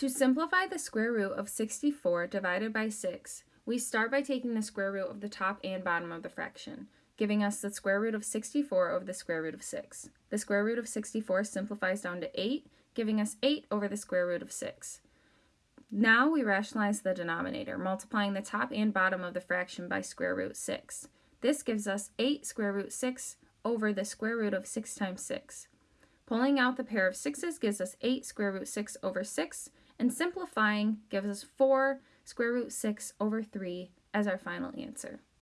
To simplify the square root of 64 divided by 6, we start by taking the square root of the top and bottom of the fraction, giving us the square root of 64 over the square root of 6. The square root of 64 simplifies down to 8, giving us 8 over the square root of 6. Now we rationalize the denominator, multiplying the top and bottom of the fraction by square root 6. This gives us 8 square root 6 over the square root of 6 times 6. Pulling out the pair of 6's gives us 8 square root 6 over 6, and simplifying gives us 4 square root 6 over 3 as our final answer.